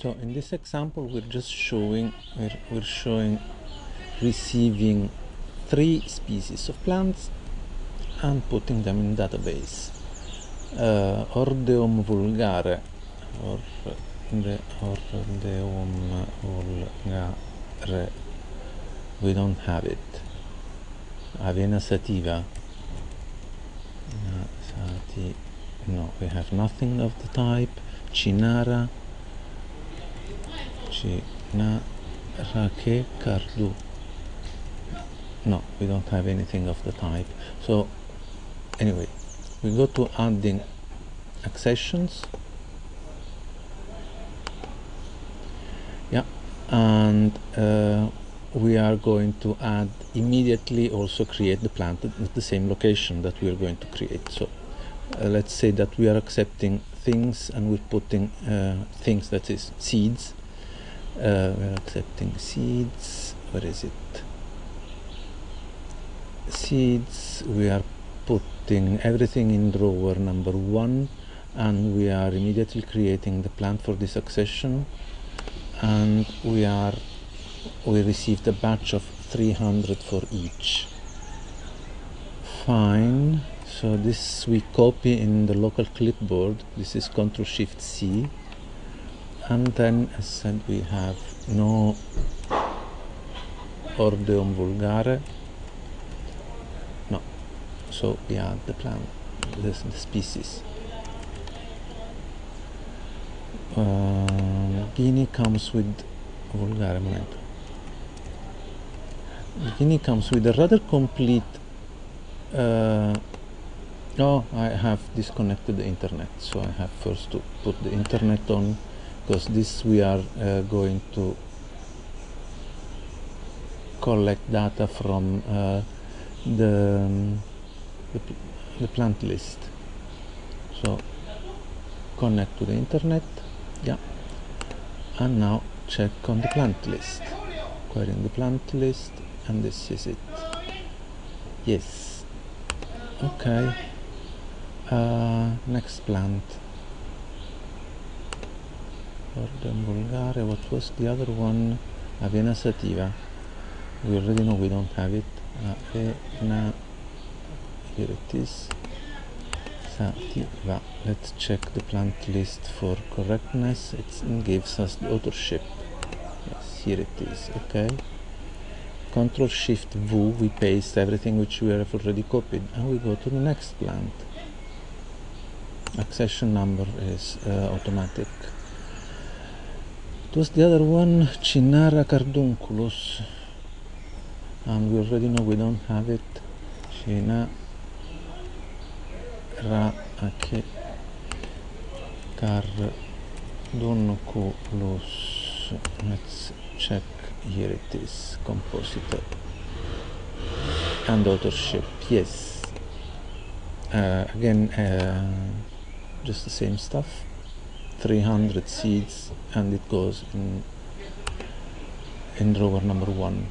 So in this example, we're just showing we're, we're showing receiving three species of plants and putting them in database. Uh, Hordeum vulgare or the Hordeum vulgare we don't have it. Avena sativa no we have nothing of the type. Cynara Cynara che cardu no we don't have anything of the type. So anyway we go to adding accessions. Yeah and uh, we are going to add immediately also create the plant at the same location that we are going to create. So uh, let's say that we are accepting things and we're putting uh, things that is seeds uh, we're accepting seeds. Where is it? Seeds we are putting everything in drawer number one and we are immediately creating the plant for the succession. And we are we received a batch of 300 for each. Fine. So this we copy in the local clipboard. This is Ctrl Shift C and then as said we have no Hordeum vulgare. No. So yeah the plant the species. Uh, Ghini comes with vulgare momento Ghini comes with a rather complete uh, oh I have disconnected the internet so I have first to put the internet on because this we are uh, going to collect data from uh, the um, the, the plant list. So connect to the internet yeah and now check on the plant list. Querying the plant list and this is it. Yes. Okay. Uh, next plant Hordeum vulgare what was the other one? Avena sativa. We already know we don't have it. Avena here it is. Sativa. Let's check the plant list for correctness. It gives us the authorship. Yes here it is. Okay. Control shift v. We paste everything which we have already copied. And we go to the next plant. Accession number is uh, automatic it was the other one Cynara cardunculus. And we already know we don't have it. Cynara Cardunculus. Let's check. Here it is Compositae and authorship. Yes. Uh, again uh, just the same stuff 300 seeds and it goes in in drawer number one